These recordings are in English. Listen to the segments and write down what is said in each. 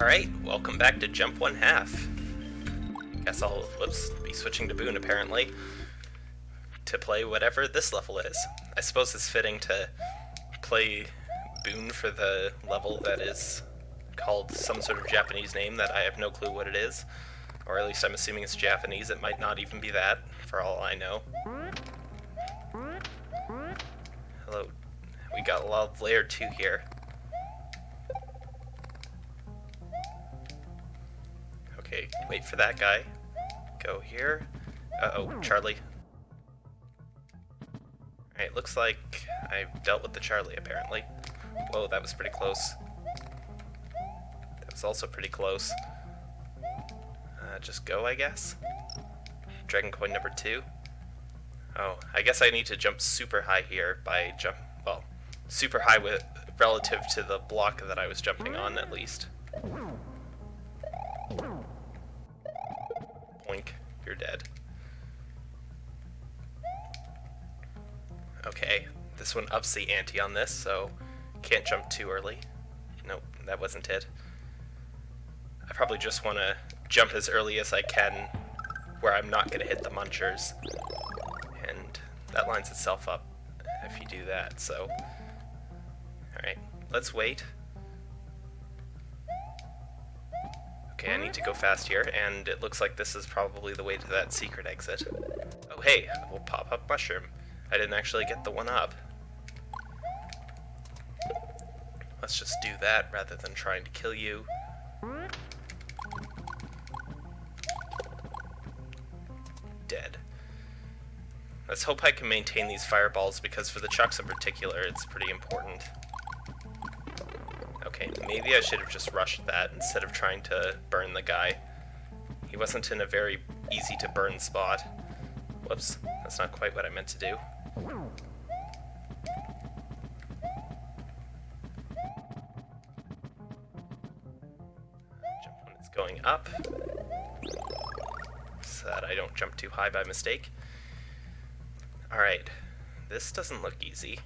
Alright, welcome back to Jump One Half. Guess I'll, whoops, be switching to Boone apparently, to play whatever this level is. I suppose it's fitting to play Boone for the level that is called some sort of Japanese name that I have no clue what it is. Or at least I'm assuming it's Japanese, it might not even be that, for all I know. Hello, we got a lot of layer 2 here. Okay, wait for that guy. Go here. Uh-oh, Charlie. Alright, looks like I've dealt with the Charlie, apparently. Whoa, that was pretty close. That was also pretty close. Uh, just go, I guess? Dragon coin number two. Oh, I guess I need to jump super high here by jump, well, super high with relative to the block that I was jumping on, at least. Dead. Okay, this one ups the ante on this, so can't jump too early. Nope, that wasn't it. I probably just want to jump as early as I can where I'm not going to hit the munchers. And that lines itself up if you do that, so... Alright, let's wait. Okay, I need to go fast here, and it looks like this is probably the way to that secret exit. Oh hey, we'll pop up mushroom. I didn't actually get the one up. Let's just do that rather than trying to kill you. Dead. Let's hope I can maintain these fireballs because for the chucks in particular it's pretty important. Maybe I should have just rushed that instead of trying to burn the guy. He wasn't in a very easy to burn spot. Whoops, that's not quite what I meant to do. Jump when it's going up, so that I don't jump too high by mistake. Alright, this doesn't look easy.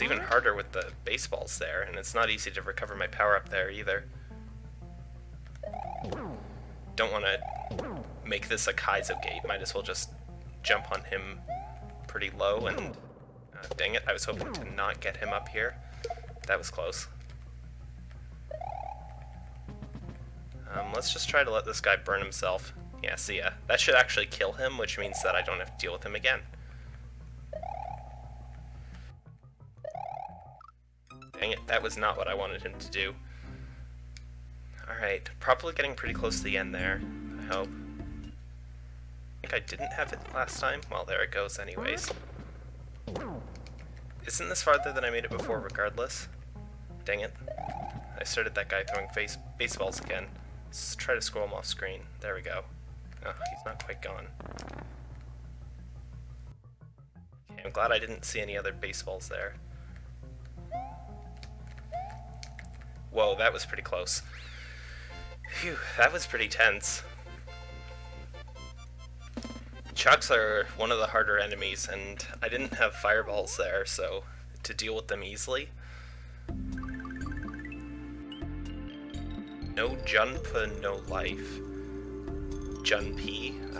It's even harder with the baseballs there, and it's not easy to recover my power up there either. Don't want to make this a Kaizo gate, might as well just jump on him pretty low and... Uh, dang it, I was hoping to not get him up here. That was close. Um, let's just try to let this guy burn himself. Yeah, see ya. That should actually kill him, which means that I don't have to deal with him again. That was not what I wanted him to do. Alright, probably getting pretty close to the end there, I hope. I think I didn't have it last time. Well, there it goes anyways. Isn't this farther than I made it before regardless? Dang it. I started that guy throwing face baseballs again. Let's try to scroll him off screen. There we go. Oh, he's not quite gone. Okay, I'm glad I didn't see any other baseballs there. Whoa, that was pretty close. Phew, that was pretty tense. Chucks are one of the harder enemies, and I didn't have fireballs there, so to deal with them easily. No jump and no life. Jun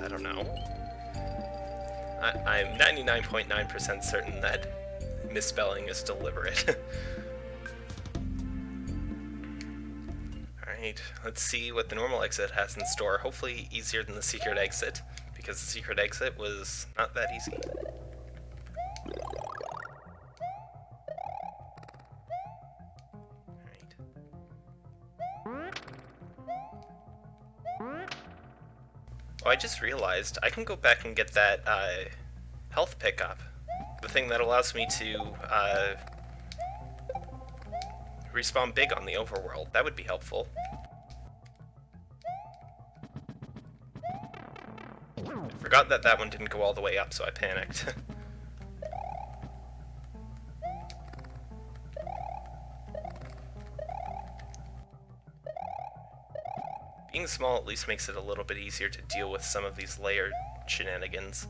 I don't know. I am 99.9% certain that misspelling is deliberate. Alright, let's see what the normal exit has in store. Hopefully easier than the secret exit, because the secret exit was not that easy. Oh, I just realized I can go back and get that uh, health pickup. The thing that allows me to uh, respawn big on the overworld. That would be helpful. Forgot that that one didn't go all the way up, so I panicked. Being small at least makes it a little bit easier to deal with some of these layered shenanigans.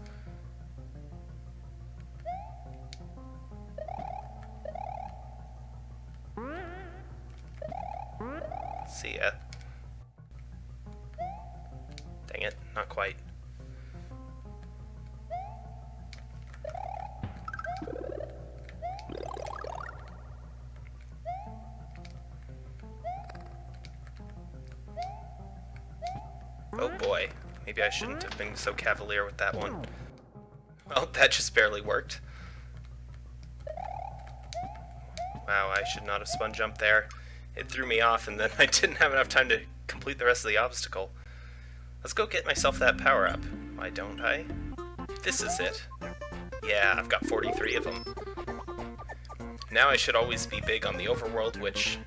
I shouldn't have been so cavalier with that one. Well, that just barely worked. Wow, I should not have spun jumped there. It threw me off and then I didn't have enough time to complete the rest of the obstacle. Let's go get myself that power up. Why don't I? This is it. Yeah, I've got 43 of them. Now I should always be big on the overworld, which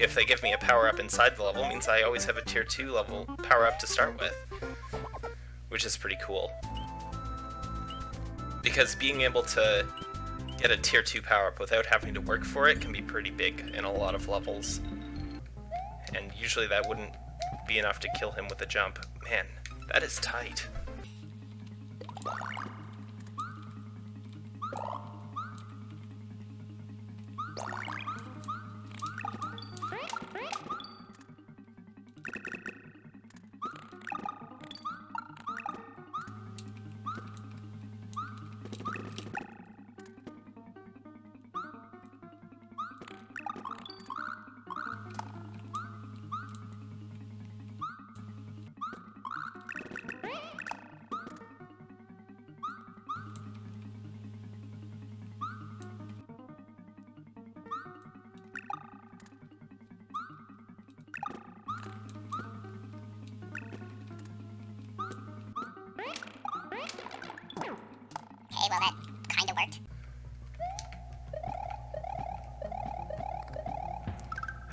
if they give me a power-up inside the level, means I always have a tier 2 level power-up to start with. Which is pretty cool. Because being able to get a tier 2 power-up without having to work for it can be pretty big in a lot of levels. And usually that wouldn't be enough to kill him with a jump. Man, that is tight.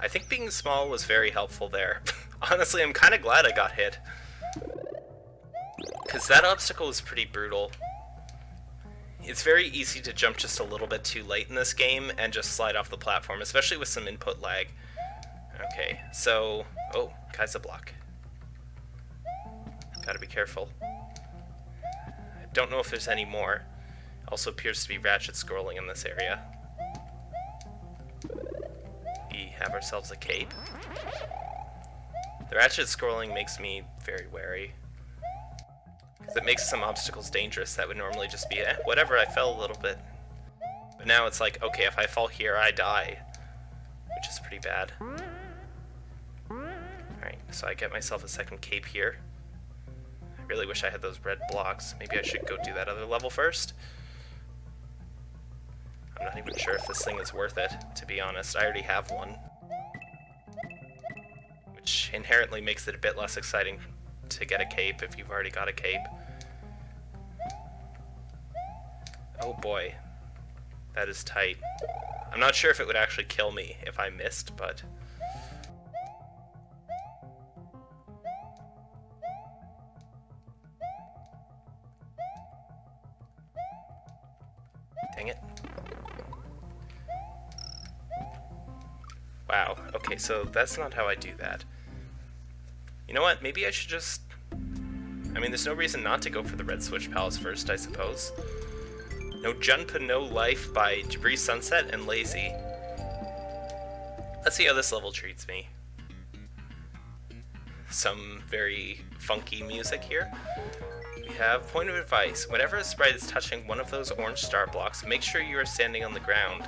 I think being small was very helpful there. Honestly, I'm kind of glad I got hit. Because that obstacle was pretty brutal. It's very easy to jump just a little bit too late in this game and just slide off the platform, especially with some input lag. Okay, so... Oh, Kaizo block. Gotta be careful. I don't know if there's any more. Also appears to be Ratchet scrolling in this area. Ourselves a cape. The Ratchet scrolling makes me very wary. Because it makes some obstacles dangerous that would normally just be, eh, whatever, I fell a little bit. But now it's like, okay, if I fall here, I die. Which is pretty bad. Alright, so I get myself a second cape here. I really wish I had those red blocks. Maybe I should go do that other level first. I'm not even sure if this thing is worth it, to be honest. I already have one. Inherently makes it a bit less exciting to get a cape if you've already got a cape. Oh boy. That is tight. I'm not sure if it would actually kill me if I missed, but... Dang it. Wow, okay, so that's not how I do that. You know what, maybe I should just... I mean, there's no reason not to go for the Red Switch Palace first, I suppose. No Junpa No Life by Debris Sunset and Lazy. Let's see how this level treats me. Some very funky music here. We have point of advice. Whenever a sprite is touching one of those orange star blocks, make sure you are standing on the ground.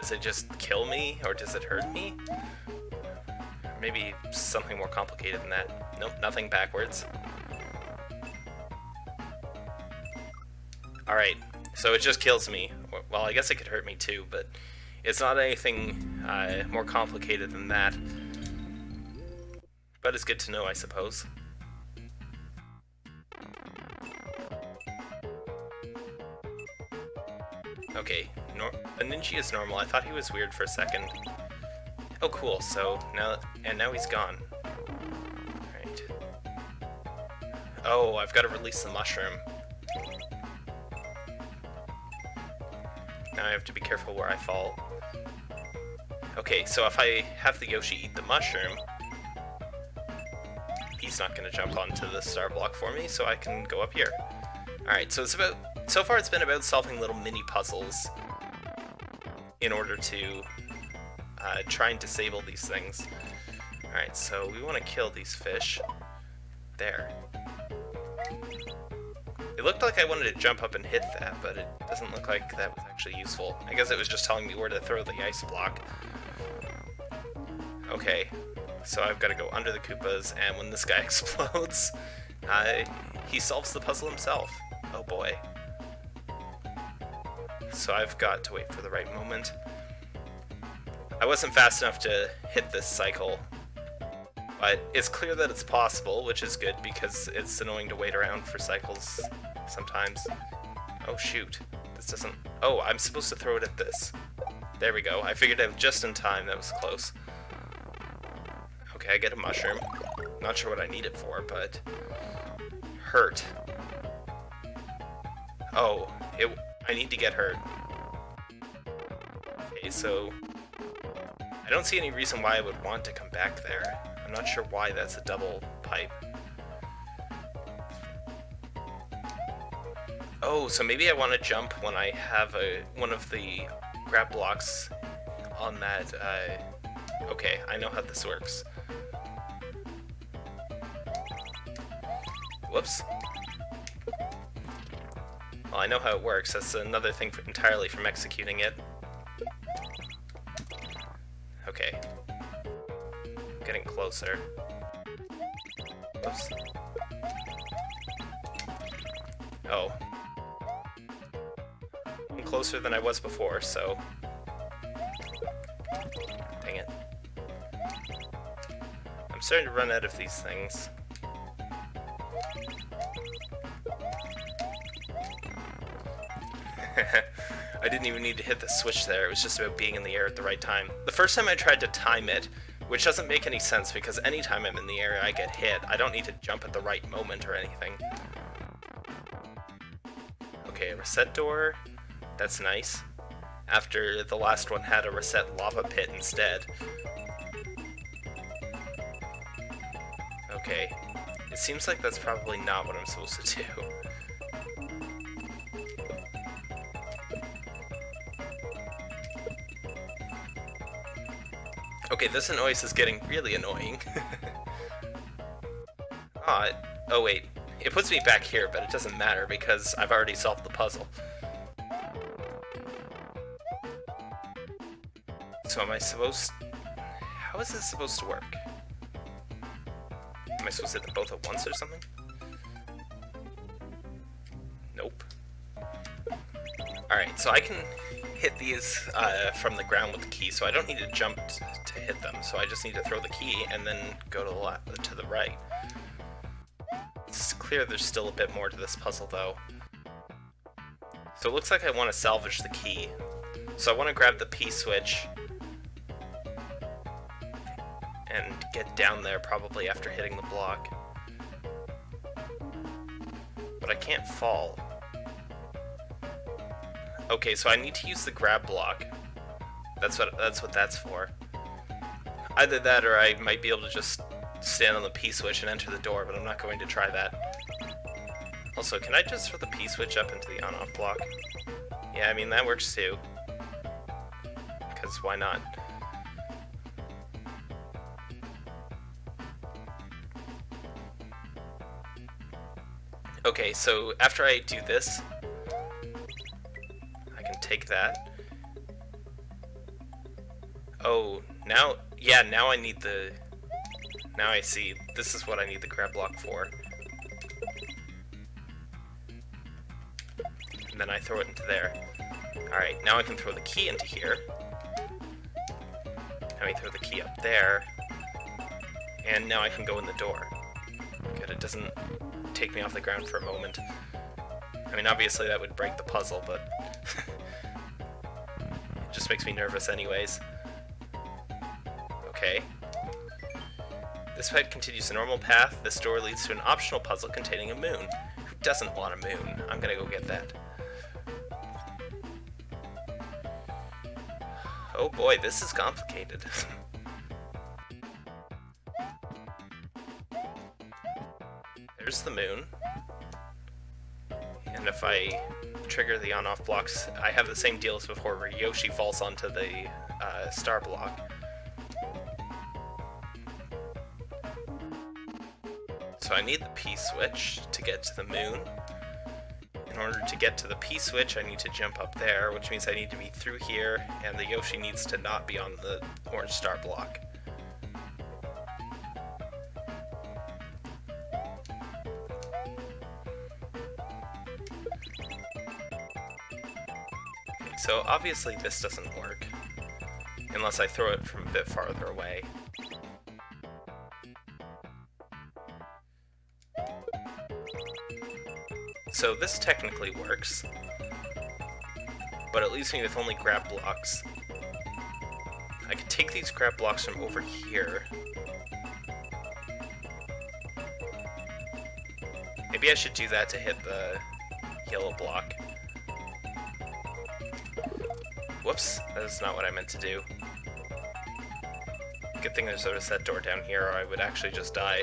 Does it just kill me, or does it hurt me? Maybe something more complicated than that. Nope, nothing backwards. Alright, so it just kills me. Well, I guess it could hurt me too, but it's not anything uh, more complicated than that. But it's good to know, I suppose. Okay, nor ninja is normal. I thought he was weird for a second. Oh, cool. So now, and now he's gone. Right. Oh, I've got to release the mushroom. Now I have to be careful where I fall. Okay, so if I have the Yoshi eat the mushroom, he's not going to jump onto the star block for me, so I can go up here. Alright, so it's about... So far it's been about solving little mini puzzles in order to uh, try and disable these things. Alright, so we want to kill these fish. There. It looked like I wanted to jump up and hit that, but it doesn't look like that was actually useful. I guess it was just telling me where to throw the ice block. Okay, so I've got to go under the Koopas, and when this guy explodes, uh, he solves the puzzle himself. Oh boy. So I've got to wait for the right moment. I wasn't fast enough to hit this cycle, but it's clear that it's possible, which is good because it's annoying to wait around for cycles sometimes. Oh shoot, this doesn't... Oh, I'm supposed to throw it at this. There we go, I figured out just in time, that was close. Okay, I get a mushroom. Not sure what I need it for, but... Hurt. Oh, it, I need to get hurt. Okay, so... I don't see any reason why I would want to come back there. I'm not sure why that's a double pipe. Oh, so maybe I want to jump when I have a one of the grab blocks on that. Uh, okay, I know how this works. Whoops. Well, I know how it works. That's another thing for, entirely from executing it. Okay. Getting closer. Whoops. Oh. I'm closer than I was before, so... Dang it. I'm starting to run out of these things. Didn't even need to hit the switch there, it was just about being in the air at the right time. The first time I tried to time it, which doesn't make any sense because anytime I'm in the air I get hit, I don't need to jump at the right moment or anything. Okay, reset door, that's nice. After the last one had a reset lava pit instead. Okay, it seems like that's probably not what I'm supposed to do. this noise is getting really annoying. Ah, oh wait, it puts me back here, but it doesn't matter because I've already solved the puzzle. So am I supposed... How is this supposed to work? Am I supposed to hit them both at once or something? Nope. Alright, so I can hit these uh, from the ground with the key, so I don't need to jump hit them. So I just need to throw the key and then go to the left, to the right. It's clear there's still a bit more to this puzzle, though. So it looks like I want to salvage the key. So I want to grab the P-switch and get down there probably after hitting the block. But I can't fall. Okay, so I need to use the grab block. That's what that's what that's for. Either that or I might be able to just stand on the P-switch and enter the door, but I'm not going to try that. Also, can I just throw the P-switch up into the on-off block? Yeah, I mean, that works too. Because why not? Okay, so after I do this, I can take that. Oh, now, yeah, now I need the, now I see, this is what I need the grab block for. And then I throw it into there. Alright, now I can throw the key into here. Now I throw the key up there. And now I can go in the door. Good, it doesn't take me off the ground for a moment. I mean, obviously that would break the puzzle, but it just makes me nervous anyways. Okay. This fight continues the normal path. This door leads to an optional puzzle containing a moon. Who doesn't want a moon? I'm gonna go get that. Oh boy, this is complicated. There's the moon. And if I trigger the on-off blocks, I have the same deal as before, where Yoshi falls onto the uh, star block. I need the P-switch to get to the moon. In order to get to the P-switch, I need to jump up there, which means I need to be through here, and the Yoshi needs to not be on the orange star block. So obviously this doesn't work, unless I throw it from a bit farther away. So this technically works, but it leaves me with only grab blocks. I could take these grab blocks from over here. Maybe I should do that to hit the yellow block. Whoops, that's not what I meant to do. Good thing there's a set door down here, or I would actually just die.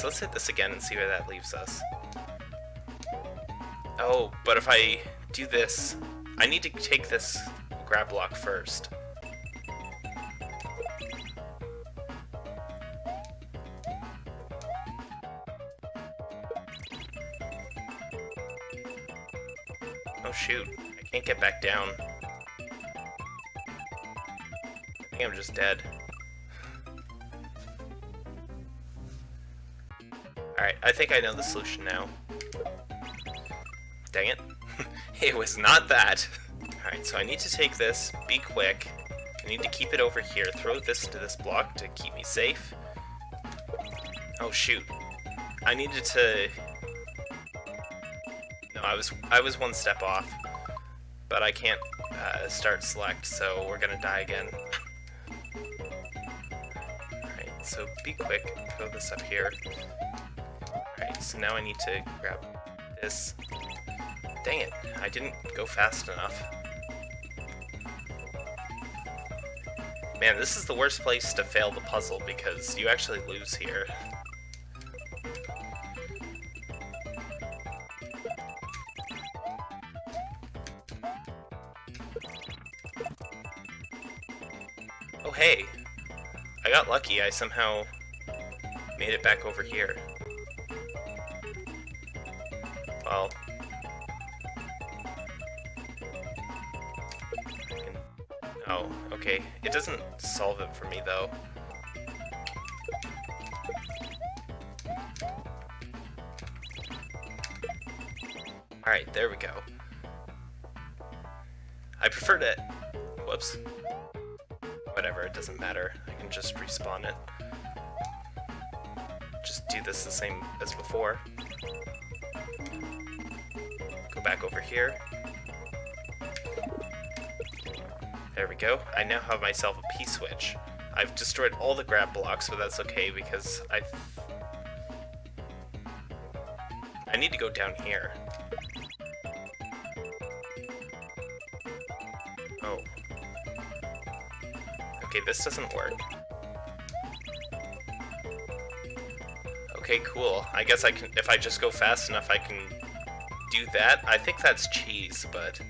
So let's hit this again and see where that leaves us. Oh, but if I do this, I need to take this grab block first. Oh shoot, I can't get back down. I think I'm just dead. I think I know the solution now. Dang it. it was not that. Alright, so I need to take this, be quick. I need to keep it over here, throw this to this block to keep me safe. Oh shoot. I needed to... No, I was I was one step off. But I can't uh, start select, so we're gonna die again. Alright, so be quick, throw this up here. Alright, so now I need to grab this. Dang it, I didn't go fast enough. Man, this is the worst place to fail the puzzle because you actually lose here. Oh hey, I got lucky, I somehow made it back over here. For me, though. Alright, there we go. I prefer to... Whoops. Whatever, it doesn't matter. I can just respawn it. Just do this the same as before. Go back over here. There we go. I now have myself a P-switch. I've destroyed all the grab blocks, but that's okay because I... I need to go down here. Oh. Okay, this doesn't work. Okay, cool. I guess I can, if I just go fast enough, I can do that. I think that's cheese, but...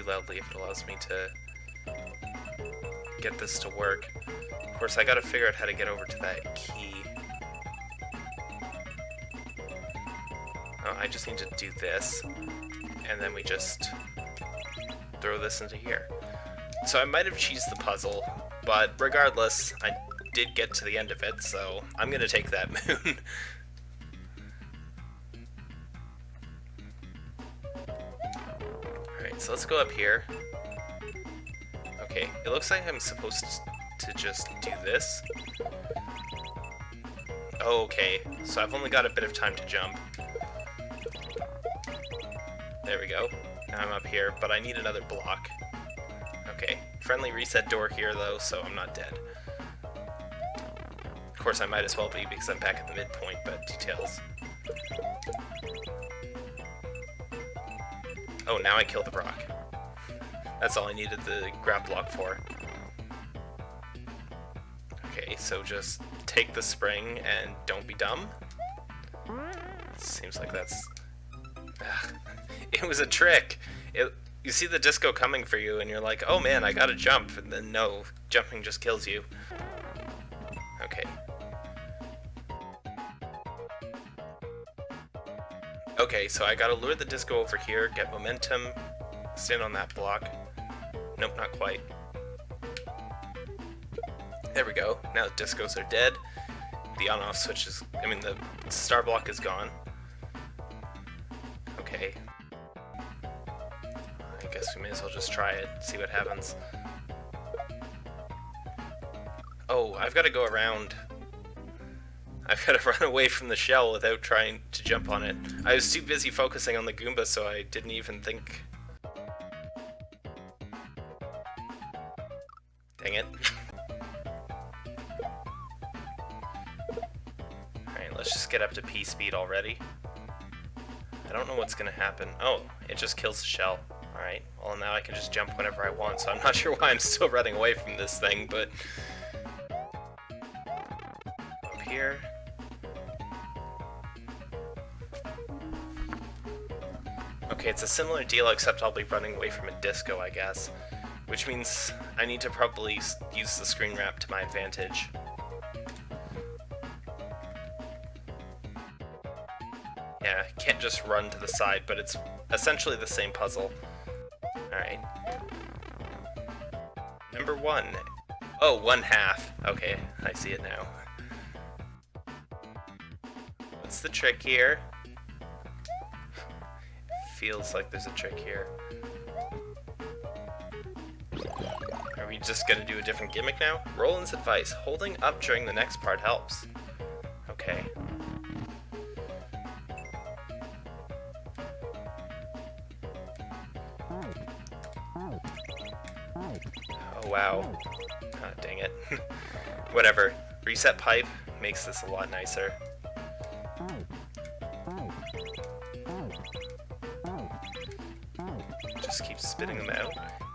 too loudly if it allows me to get this to work. Of course, I gotta figure out how to get over to that key. Oh, I just need to do this, and then we just throw this into here. So I might have cheesed the puzzle, but regardless, I did get to the end of it, so I'm gonna take that moon. Let's go up here. Okay, it looks like I'm supposed to just do this. Oh, okay, so I've only got a bit of time to jump. There we go. Now I'm up here, but I need another block. Okay, friendly reset door here though, so I'm not dead. Of course, I might as well be because I'm back at the midpoint, but details. Oh, now I kill the Brock. That's all I needed the grab block for. Okay, so just take the spring and don't be dumb. Seems like that's... It was a trick! It, you see the disco coming for you and you're like, oh man, I gotta jump, and then no, jumping just kills you. Okay. Okay, so I gotta lure the disco over here, get momentum, stand on that block. Nope, not quite. There we go. Now the discos are dead. The on-off switch is... I mean, the star block is gone. Okay. I guess we may as well just try it, see what happens. Oh, I've got to go around. I've got to run away from the shell without trying to jump on it. I was too busy focusing on the Goomba, so I didn't even think... Dang it. Alright, let's just get up to P speed already. I don't know what's gonna happen. Oh, it just kills the shell. Alright, well now I can just jump whenever I want, so I'm not sure why I'm still running away from this thing, but... Up here. Okay, it's a similar deal, except I'll be running away from a disco, I guess. Which means I need to probably use the screen wrap to my advantage. Yeah, can't just run to the side, but it's essentially the same puzzle. Alright. Number one. Oh, one half. Okay, I see it now. What's the trick here? Feels like there's a trick here. Are we just gonna do a different gimmick now? Roland's advice, holding up during the next part helps. Okay. Oh wow. Ah, dang it. Whatever. Reset pipe makes this a lot nicer. Spitting them out.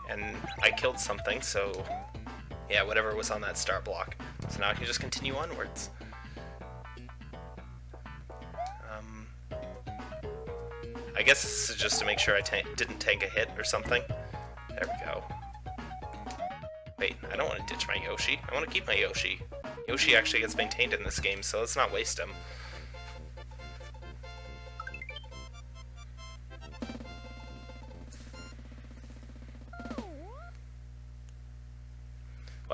And I killed something, so yeah, whatever was on that start block. So now I can just continue onwards. Um, I guess this is just to make sure I ta didn't tank a hit or something. There we go. Wait, I don't want to ditch my Yoshi. I want to keep my Yoshi. Yoshi actually gets maintained in this game, so let's not waste him.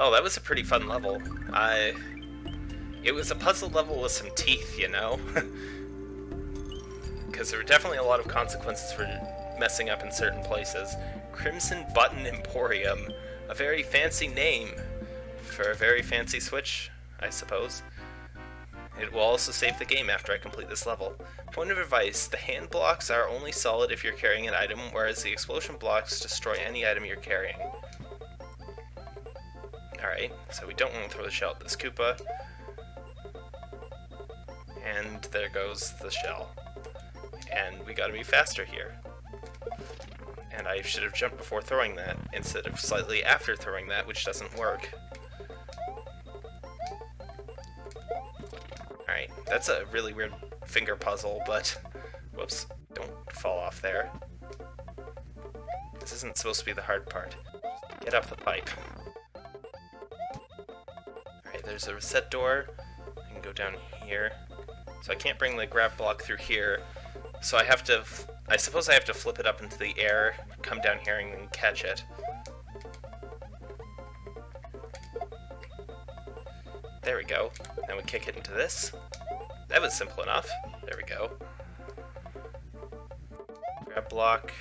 Well, that was a pretty fun level. I... It was a puzzle level with some teeth, you know? Because there were definitely a lot of consequences for messing up in certain places. Crimson Button Emporium. A very fancy name for a very fancy Switch, I suppose. It will also save the game after I complete this level. Point of advice, the hand blocks are only solid if you're carrying an item, whereas the explosion blocks destroy any item you're carrying. Alright, so we don't want to throw the shell at this Koopa. And there goes the shell. And we gotta be faster here. And I should have jumped before throwing that, instead of slightly after throwing that, which doesn't work. Alright, that's a really weird finger puzzle, but... Whoops, don't fall off there. This isn't supposed to be the hard part. Get up the pipe. There's a reset door. I can go down here. So I can't bring the grab block through here. So I have to... I suppose I have to flip it up into the air, come down here and catch it. There we go. Then we kick it into this. That was simple enough. There we go. Grab block.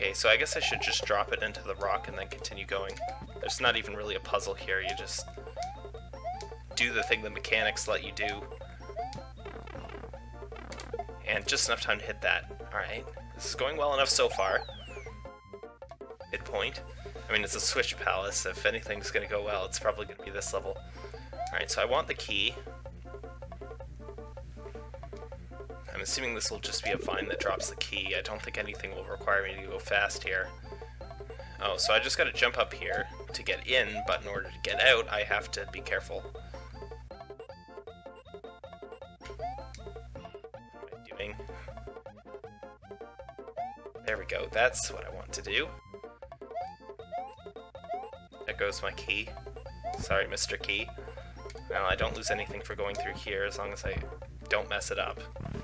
Okay, so I guess I should just drop it into the rock and then continue going. There's not even really a puzzle here, you just do the thing the mechanics let you do. And just enough time to hit that. Alright, this is going well enough so far. Midpoint. I mean, it's a Switch Palace. If anything's going to go well, it's probably to be this level. Alright, so I want the key. I'm assuming this will just be a vine that drops the key. I don't think anything will require me to go fast here. Oh, so I just gotta jump up here to get in, but in order to get out, I have to be careful. What am I doing? There we go, that's what I want to do. There goes my key. Sorry, Mr. Key. Well, I don't lose anything for going through here as long as I don't mess it up.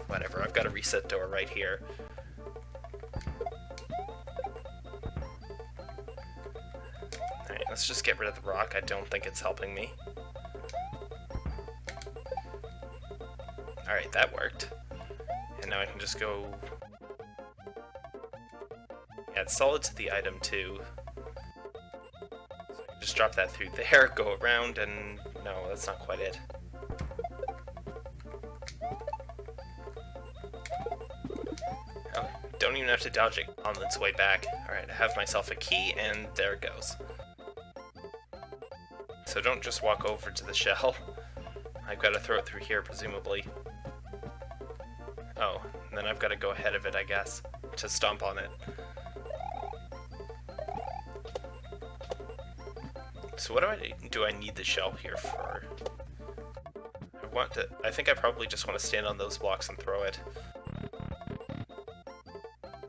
Whatever, I've got a reset door right here. Alright, let's just get rid of the rock. I don't think it's helping me. Alright, that worked. And now I can just go... Add solid to the item too. So just drop that through there, go around, and... No, that's not quite it. Have to dodge it on its way back. Alright, I have myself a key, and there it goes. So don't just walk over to the shell. I've got to throw it through here, presumably. Oh, then I've got to go ahead of it, I guess, to stomp on it. So what do I do I need the shell here for? I want to I think I probably just want to stand on those blocks and throw it.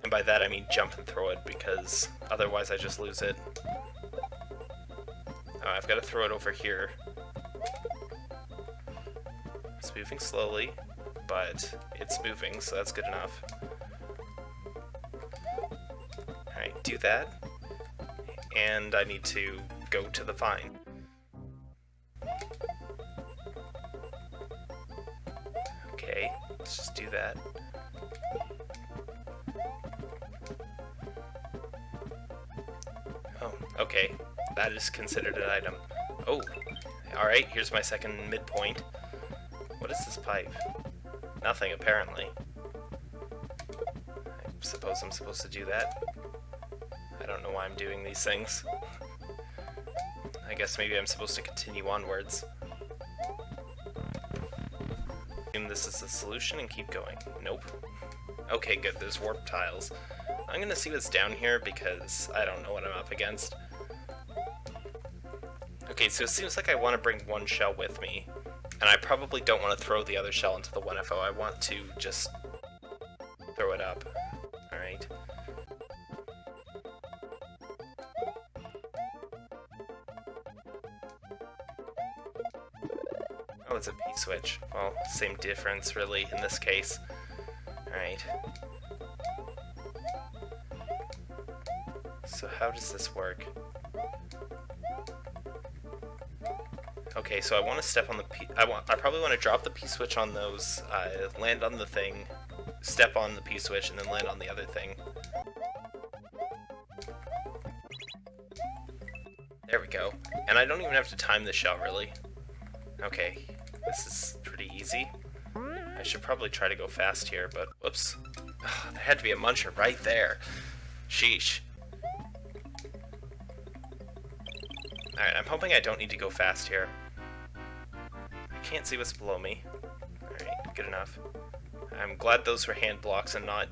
And by that I mean jump and throw it because otherwise I just lose it. I've got to throw it over here. It's moving slowly, but it's moving, so that's good enough. Alright, do that. And I need to go to the vine. Considered an item. Oh, alright, here's my second midpoint. What is this pipe? Nothing, apparently. I suppose I'm supposed to do that. I don't know why I'm doing these things. I guess maybe I'm supposed to continue onwards. Assume this is the solution and keep going. Nope. Okay, good, there's warp tiles. I'm gonna see what's down here because I don't know what I'm up against. Okay, so it seems like I want to bring one shell with me. And I probably don't want to throw the other shell into the 1FO, I want to just throw it up. Alright. Oh, it's a P-switch. Well, same difference, really, in this case. Alright. So how does this work? Okay, so I want to step on the P... I, want, I probably want to drop the P-switch on those, uh, land on the thing, step on the P-switch, and then land on the other thing. There we go. And I don't even have to time the shell, really. Okay, this is pretty easy. I should probably try to go fast here, but whoops. Ugh, there had to be a muncher right there. Sheesh. Alright, I'm hoping I don't need to go fast here. Can't see what's below me. Alright, good enough. I'm glad those were hand blocks and not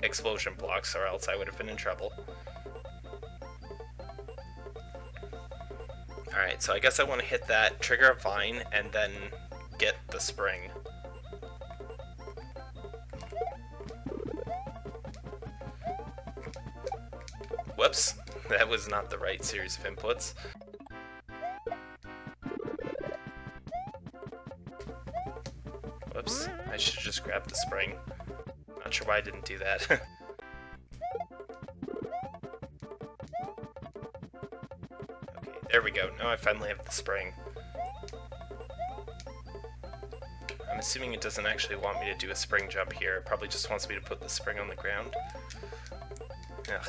explosion blocks, or else I would have been in trouble. Alright, so I guess I want to hit that, trigger vine, and then get the spring. Whoops, that was not the right series of inputs. Spring. Not sure why I didn't do that. okay, there we go. Now I finally have the spring. I'm assuming it doesn't actually want me to do a spring jump here. It probably just wants me to put the spring on the ground. Ugh.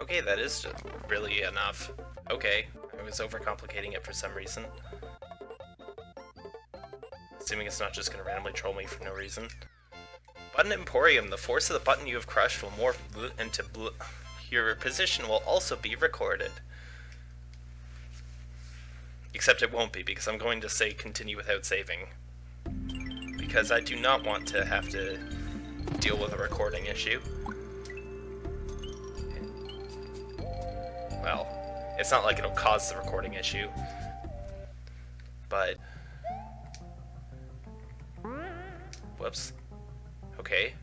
Okay, that is really enough. Okay, I was overcomplicating it for some reason. Assuming it's not just going to randomly troll me for no reason. Button Emporium, the force of the button you have crushed will morph into blue. Your position will also be recorded. Except it won't be, because I'm going to say continue without saving. Because I do not want to have to deal with a recording issue. well, it's not like it'll cause the recording issue. But... Whoops. Okay.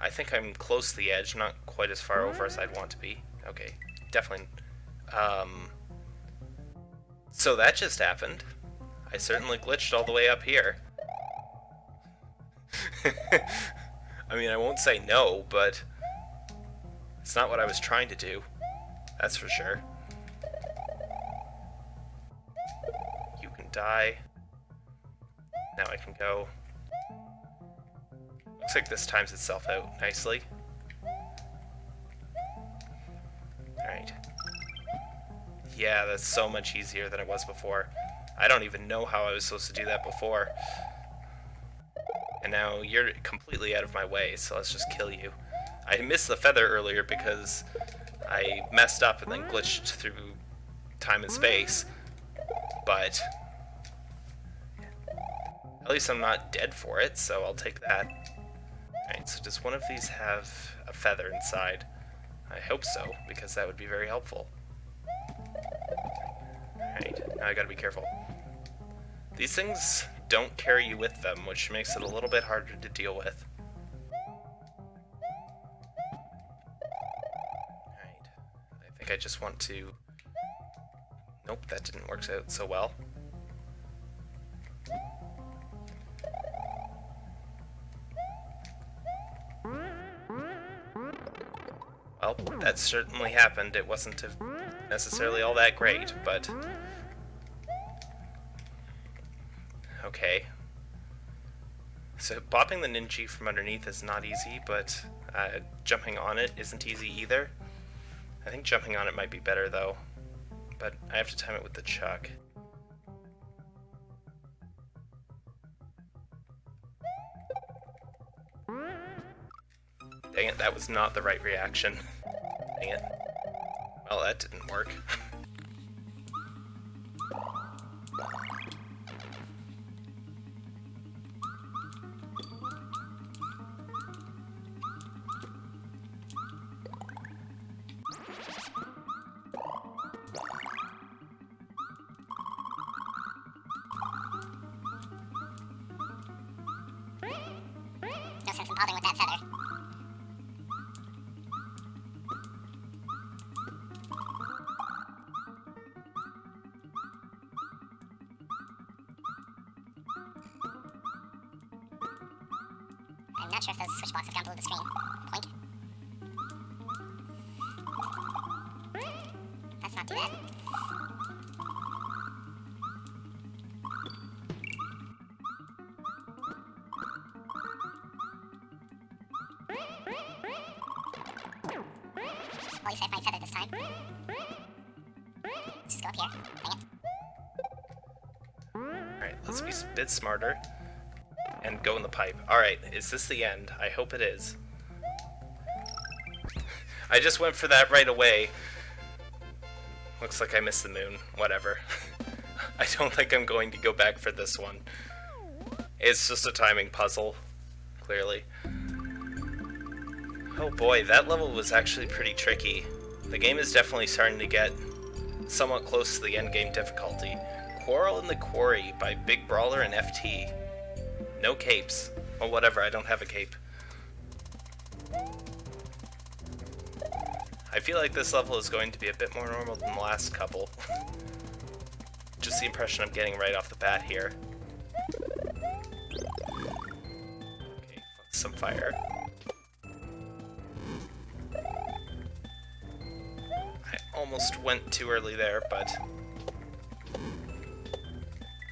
I think I'm close to the edge, not quite as far over as I'd want to be. Okay, definitely. Um, so that just happened. I certainly glitched all the way up here. I mean, I won't say no, but it's not what I was trying to do. That's for sure. You can die. Now I can go. Looks like this times itself out nicely. Alright. Yeah, that's so much easier than it was before. I don't even know how I was supposed to do that before. And now you're completely out of my way, so let's just kill you. I missed the feather earlier because I messed up and then glitched through time and space. But at least I'm not dead for it, so I'll take that. Alright, so does one of these have a feather inside? I hope so, because that would be very helpful. Alright, now I gotta be careful. These things don't carry you with them, which makes it a little bit harder to deal with. Alright, I think I just want to... Nope, that didn't work out so well. That certainly happened. It wasn't necessarily all that great, but... Okay. So bopping the Ninji from underneath is not easy, but uh, jumping on it isn't easy either. I think jumping on it might be better though, but I have to time it with the chuck. Dang it, that was not the right reaction. Dang it. Well, that didn't work. Alright, let's be a bit smarter. And go in the pipe. Alright, is this the end? I hope it is. I just went for that right away. Looks like I missed the moon. Whatever. I don't think I'm going to go back for this one. It's just a timing puzzle, clearly. Oh boy, that level was actually pretty tricky. The game is definitely starting to get somewhat close to the endgame difficulty. Quarrel in the Quarry by Big Brawler and FT. No capes. Well, whatever, I don't have a cape. I feel like this level is going to be a bit more normal than the last couple. Just the impression I'm getting right off the bat here. Okay, some fire. Almost went too early there, but...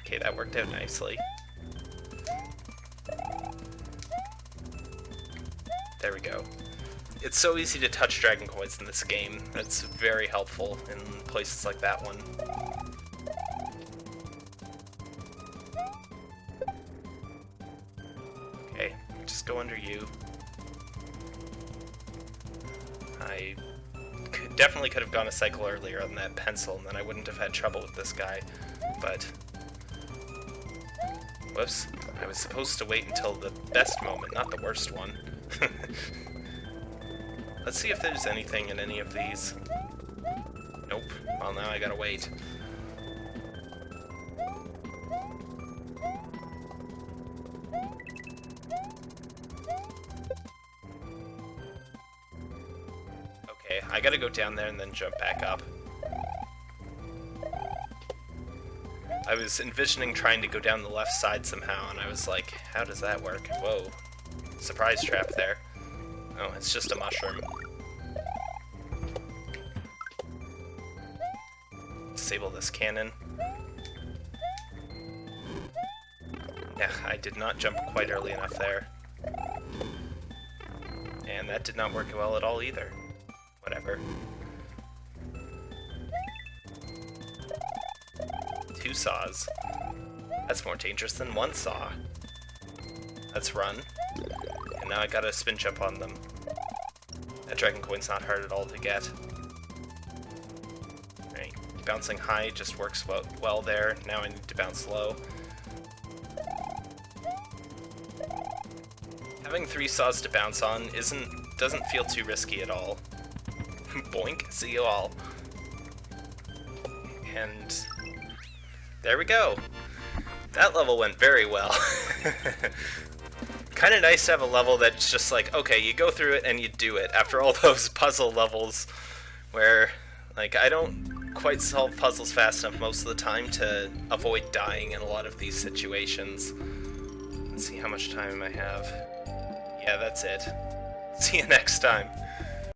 Okay, that worked out nicely. There we go. It's so easy to touch Dragon Coins in this game. That's very helpful in places like that one. Okay, just go under you. Definitely could have gone a cycle earlier on that pencil, and then I wouldn't have had trouble with this guy, but... Whoops. I was supposed to wait until the best moment, not the worst one. Let's see if there's anything in any of these. Nope. Well, now I gotta wait. Gotta go down there and then jump back up. I was envisioning trying to go down the left side somehow, and I was like, how does that work? Whoa. Surprise trap there. Oh, it's just a mushroom. Disable this cannon. Yeah, I did not jump quite early enough there. And that did not work well at all either. Whatever. Two saws. That's more dangerous than one saw. Let's run. And now I gotta spin jump on them. That dragon coin's not hard at all to get. Right. Bouncing high just works well, well there. Now I need to bounce low. Having three saws to bounce on isn't doesn't feel too risky at all. Boink, see you all. And there we go. That level went very well. kind of nice to have a level that's just like, okay, you go through it and you do it after all those puzzle levels where, like, I don't quite solve puzzles fast enough most of the time to avoid dying in a lot of these situations. Let's see how much time I have. Yeah, that's it. See you next time.